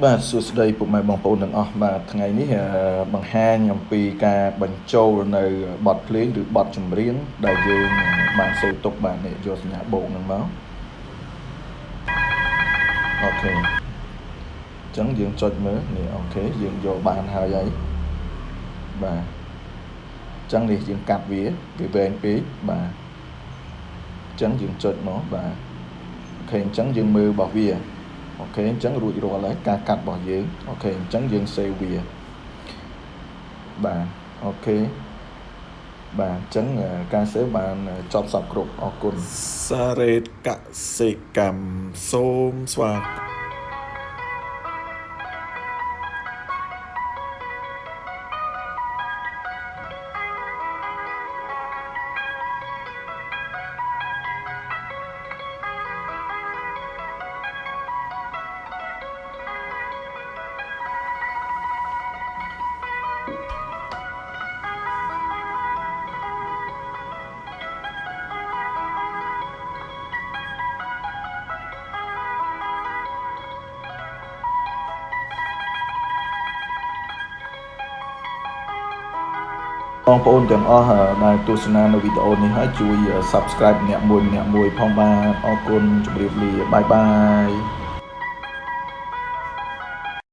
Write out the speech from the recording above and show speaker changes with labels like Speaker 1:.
Speaker 1: បាទសួស្តីពុកម៉ែបងប្អូនទាំងអស់បាទថ្ងៃនេះបង្ហាញអំពីការបញ្ចូលនៅបទភ្លេងឬបទចម្រៀងដែលយើងបានសូវទុកបាទនេះយកសញ្ញាបូកនឹងមកអូខេអញ្ចឹងយើងចុចមើលនេះអូខេយើងយកបានហើយហើយបាទអញ្ចឹងនេះយើងកាត់វាវាវែងពេកបាទអញ្ចឹងយើងចុចមកបាទOK អញ្ចឹងយើងមើលរបស់វា OK អញ្ចឹងរួចរាល់ហើយការកាត់របស់យើងអូខេអញ្ចឹងយើង save វាបាទ OK បាទអញ្ចឹងការ save បានចប់សព្វគ្រប់អរគុណសារ៉េតកសិកម្មសូមស្វាគមន៍ បងប្អូនទាំងអស់ដែលទស្សនានៅវីដេអូនេះហើយជួយ Subscribe ម្នាក់មួយម្នាក់មួយផងបាទអរគុណជម្រាបលាបាយបាយ